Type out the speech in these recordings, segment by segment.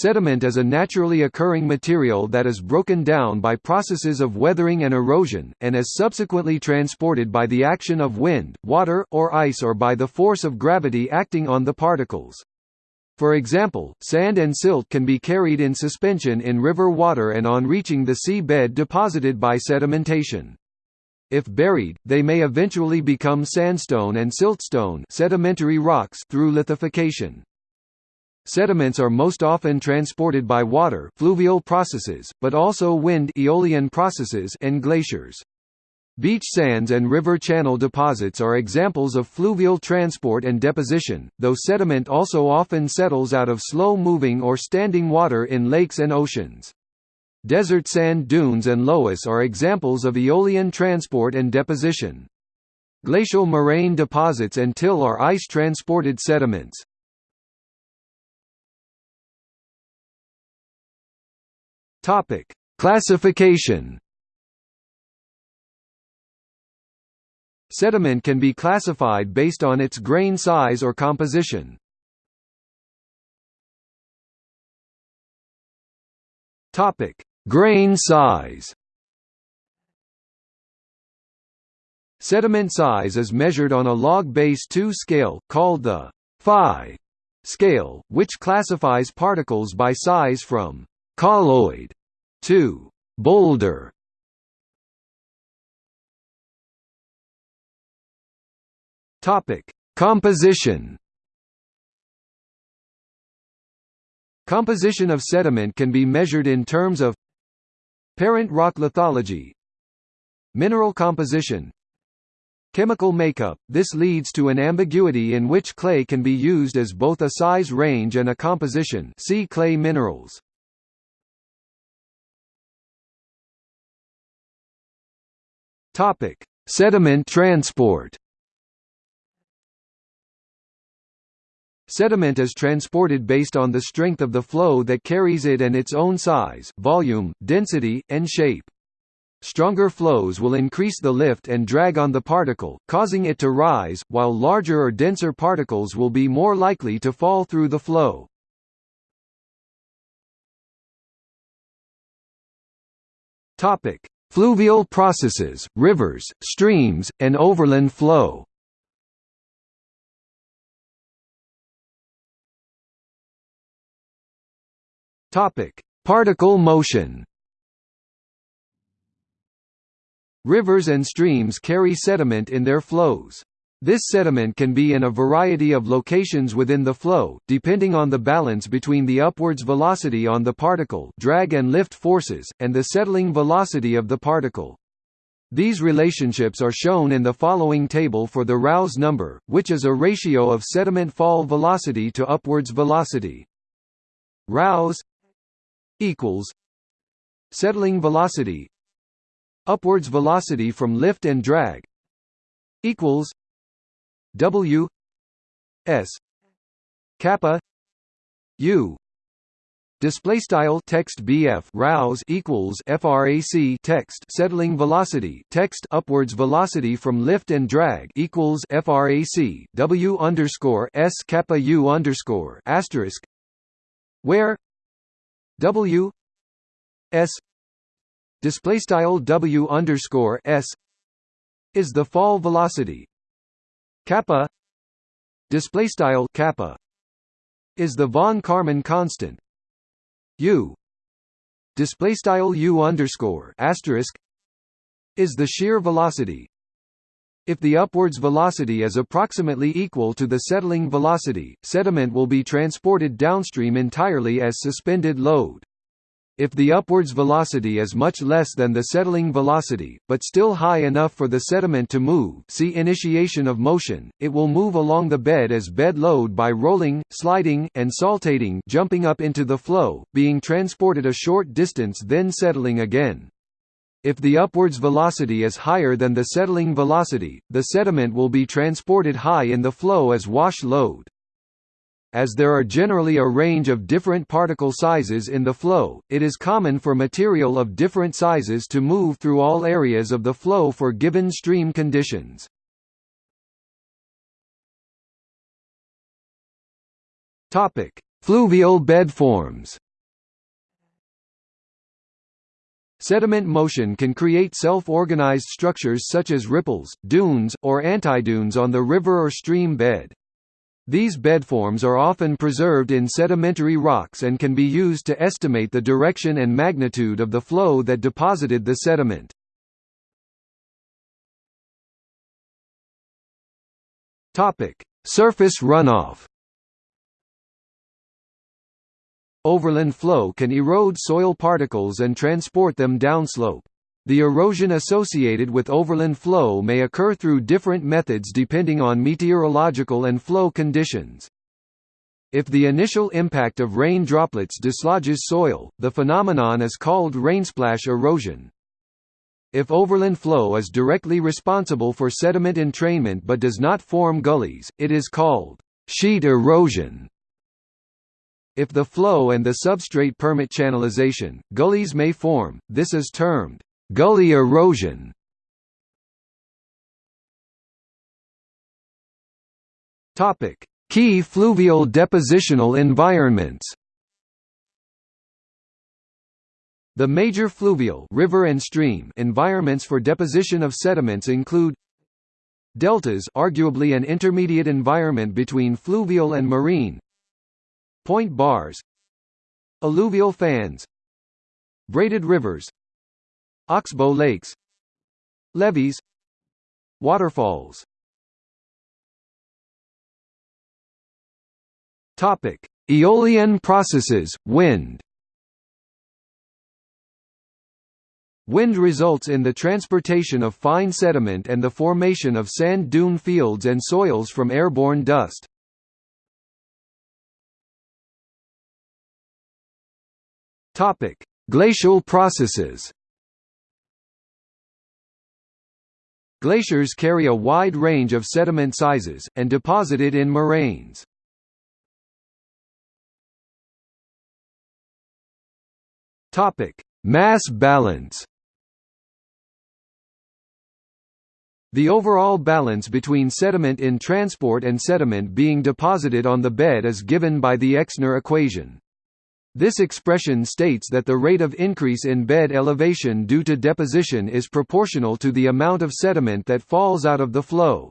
Sediment is a naturally occurring material that is broken down by processes of weathering and erosion, and is subsequently transported by the action of wind, water, or ice or by the force of gravity acting on the particles. For example, sand and silt can be carried in suspension in river water and on reaching the sea bed deposited by sedimentation. If buried, they may eventually become sandstone and siltstone sedimentary rocks through lithification. Sediments are most often transported by water fluvial processes, but also wind aeolian processes and glaciers. Beach sands and river channel deposits are examples of fluvial transport and deposition, though sediment also often settles out of slow-moving or standing water in lakes and oceans. Desert sand dunes and loess are examples of aeolian transport and deposition. Glacial moraine deposits and till are ice-transported sediments. Topic: Classification. Sediment can be classified based on its grain size or composition. Topic: Grain size. Sediment size is measured on a log base 2 scale, called the phi scale, which classifies particles by size from colloid 2. Boulder Topic: Composition. Composition of sediment can be measured in terms of parent rock lithology, mineral composition, chemical makeup. This leads to an ambiguity in which clay can be used as both a size range and a composition. See clay minerals. Topic: Sediment transport. Sediment is transported based on the strength of the flow that carries it and its own size, volume, density, and shape. Stronger flows will increase the lift and drag on the particle, causing it to rise, while larger or denser particles will be more likely to fall through the flow. Topic: Fluvial processes, rivers, streams, and overland flow. Topic: Particle motion. Rivers and streams carry sediment in their flows. This sediment can be in a variety of locations within the flow, depending on the balance between the upwards velocity on the particle drag and lift forces, and the settling velocity of the particle. These relationships are shown in the following table for the Rouse number, which is a ratio of sediment fall velocity to upwards velocity. Rouse equals settling velocity upwards velocity from lift and drag equals W S kappa U. Display style text BF rouse equals frac text settling velocity text upwards velocity from lift and drag equals frac W underscore S kappa U underscore asterisk where W S display style W underscore S is the fall velocity kappa display style kappa is the von Karman constant u display style u underscore asterisk is the shear velocity if the upwards velocity is approximately equal to the settling velocity, sediment will be transported downstream entirely as suspended load. If the upwards velocity is much less than the settling velocity, but still high enough for the sediment to move see initiation of motion, it will move along the bed as bed load by rolling, sliding, and saltating jumping up into the flow, being transported a short distance then settling again. If the upwards velocity is higher than the settling velocity, the sediment will be transported high in the flow as wash load. As there are generally a range of different particle sizes in the flow, it is common for material of different sizes to move through all areas of the flow for given stream conditions. Topic: Fluvial bed forms. Sediment motion can create self-organized structures such as ripples, dunes, or antidunes on the river or stream bed. These bedforms are often preserved in sedimentary rocks and can be used to estimate the direction and magnitude of the flow that deposited the sediment. Surface runoff Overland flow can erode soil particles and transport them downslope. The erosion associated with overland flow may occur through different methods depending on meteorological and flow conditions. If the initial impact of rain droplets dislodges soil, the phenomenon is called rainsplash erosion. If overland flow is directly responsible for sediment entrainment but does not form gullies, it is called sheet erosion. If the flow and the substrate permit channelization, gullies may form, this is termed gully erosion. Key fluvial depositional environments. The major fluvial river and stream environments for deposition of sediments include Deltas arguably an intermediate environment between fluvial and marine. Point bars. Alluvial fans. Braided rivers Oxbow lakes Levees Waterfalls Topic: Aeolian processes, wind. Wind results in the transportation of fine sediment and the formation of sand dune fields and soils from airborne dust. Topic: Glacial processes. Glaciers carry a wide range of sediment sizes, and deposit it in moraines. Mass balance. The overall balance between sediment in transport and sediment being deposited on the bed is given by the Exner equation. This expression states that the rate of increase in bed elevation due to deposition is proportional to the amount of sediment that falls out of the flow.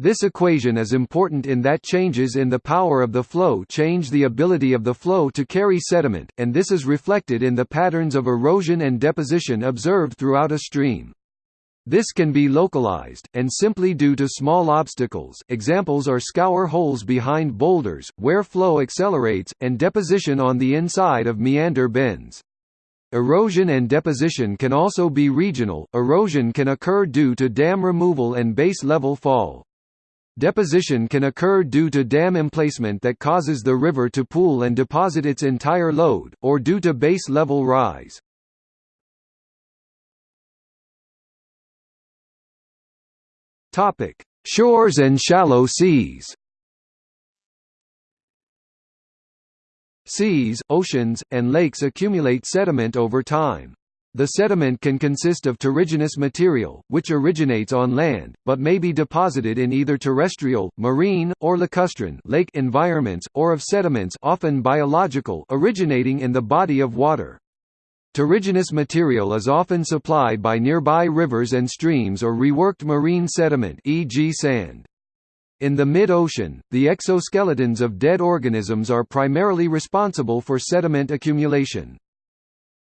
This equation is important in that changes in the power of the flow change the ability of the flow to carry sediment, and this is reflected in the patterns of erosion and deposition observed throughout a stream. This can be localized, and simply due to small obstacles examples are scour holes behind boulders, where flow accelerates, and deposition on the inside of meander bends. Erosion and deposition can also be regional, erosion can occur due to dam removal and base level fall. Deposition can occur due to dam emplacement that causes the river to pool and deposit its entire load, or due to base level rise. Topic: Shores and shallow seas. Seas, oceans, and lakes accumulate sediment over time. The sediment can consist of terrigenous material, which originates on land, but may be deposited in either terrestrial, marine, or lacustrine lake environments, or of sediments often biological originating in the body of water. Terrigenous material is often supplied by nearby rivers and streams or reworked marine sediment e.g. sand. In the mid-ocean, the exoskeletons of dead organisms are primarily responsible for sediment accumulation.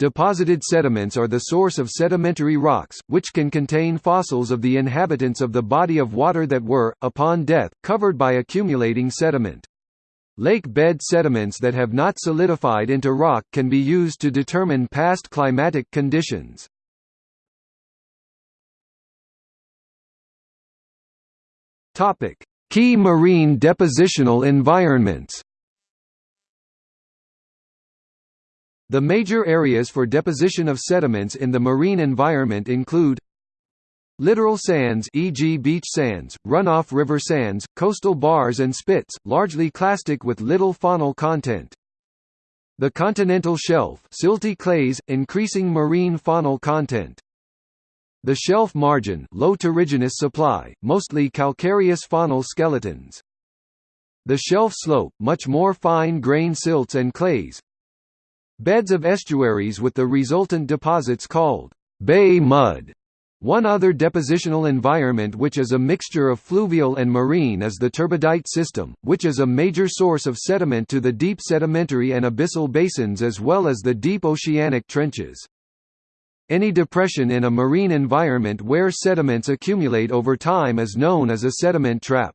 Deposited sediments are the source of sedimentary rocks, which can contain fossils of the inhabitants of the body of water that were, upon death, covered by accumulating sediment. Lake bed sediments that have not solidified into rock can be used to determine past climatic conditions. Topic: Key marine depositional environments. The major areas for deposition of sediments in the marine environment include Littoral sands e.g. beach sands, runoff river sands, coastal bars and spits, largely clastic with little faunal content. The continental shelf silty clays, increasing marine faunal content. The shelf margin low terrigenous supply, mostly calcareous faunal skeletons. The shelf slope, much more fine-grained silts and clays. beds of estuaries with the resultant deposits called bay mud. One other depositional environment which is a mixture of fluvial and marine is the turbidite system, which is a major source of sediment to the deep sedimentary and abyssal basins as well as the deep oceanic trenches. Any depression in a marine environment where sediments accumulate over time is known as a sediment trap.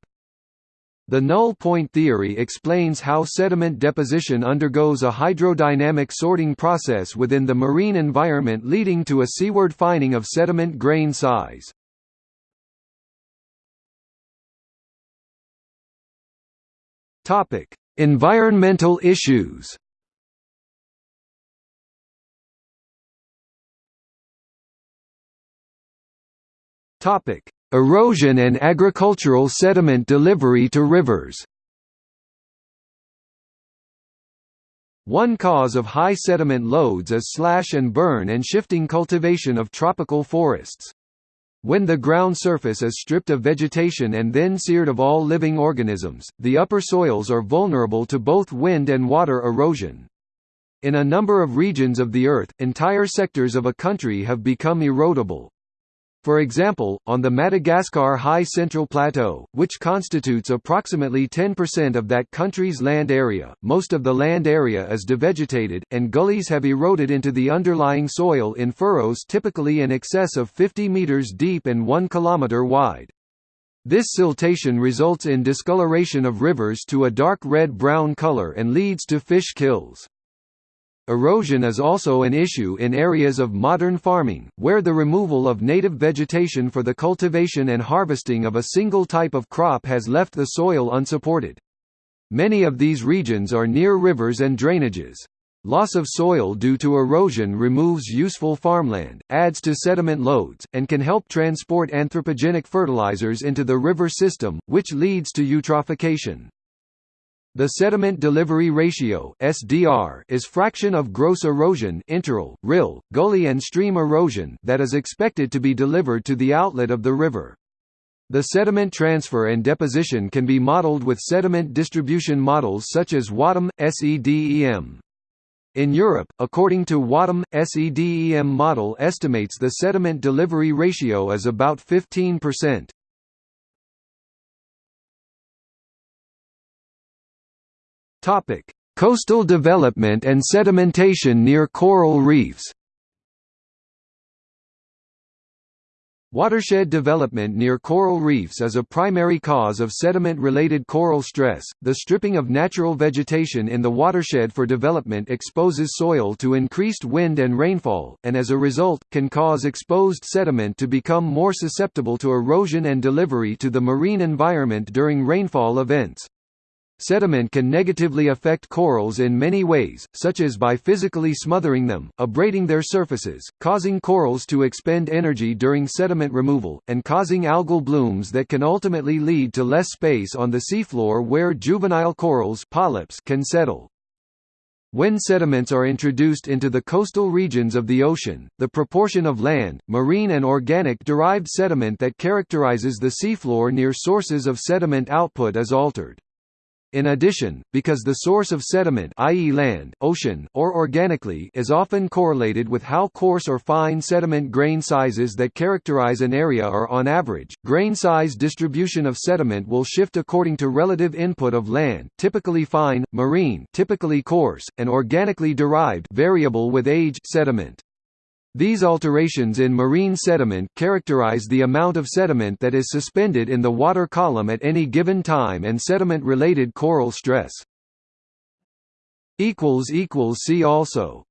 The null point theory explains how sediment deposition undergoes a hydrodynamic sorting process within the marine environment leading to a seaward fining of sediment grain size. Topic: Environmental issues. Topic: Erosion and agricultural sediment delivery to rivers One cause of high sediment loads is slash and burn and shifting cultivation of tropical forests. When the ground surface is stripped of vegetation and then seared of all living organisms, the upper soils are vulnerable to both wind and water erosion. In a number of regions of the Earth, entire sectors of a country have become erodible. For example, on the Madagascar High Central Plateau, which constitutes approximately 10% of that country's land area, most of the land area is devegetated, and gullies have eroded into the underlying soil in furrows typically in excess of 50 meters deep and 1 kilometer wide. This siltation results in discoloration of rivers to a dark red-brown color and leads to fish kills. Erosion is also an issue in areas of modern farming, where the removal of native vegetation for the cultivation and harvesting of a single type of crop has left the soil unsupported. Many of these regions are near rivers and drainages. Loss of soil due to erosion removes useful farmland, adds to sediment loads, and can help transport anthropogenic fertilizers into the river system, which leads to eutrophication. The sediment delivery ratio (SDR) is fraction of gross erosion (interrill, rill, gully and stream erosion) that is expected to be delivered to the outlet of the river. The sediment transfer and deposition can be modeled with sediment distribution models such as WATEM, SEDEM. In Europe, according to WATEM, SEDEM model estimates the sediment delivery ratio as about 15%. Topic: Coastal development and sedimentation near coral reefs. Watershed development near coral reefs is a primary cause of sediment-related coral stress. The stripping of natural vegetation in the watershed for development exposes soil to increased wind and rainfall, and as a result, can cause exposed sediment to become more susceptible to erosion and delivery to the marine environment during rainfall events. Sediment can negatively affect corals in many ways, such as by physically smothering them, abrading their surfaces, causing corals to expend energy during sediment removal, and causing algal blooms that can ultimately lead to less space on the seafloor where juvenile corals polyps can settle. When sediments are introduced into the coastal regions of the ocean, the proportion of land, marine and organic derived sediment that characterizes the seafloor near sources of sediment output is altered. In addition, because the source of sediment i.e. land, ocean, or organically is often correlated with how coarse or fine sediment grain sizes that characterize an area are on average, grain size distribution of sediment will shift according to relative input of land typically fine, marine typically coarse, and organically derived variable with age sediment. These alterations in marine sediment characterize the amount of sediment that is suspended in the water column at any given time and sediment-related coral stress. See also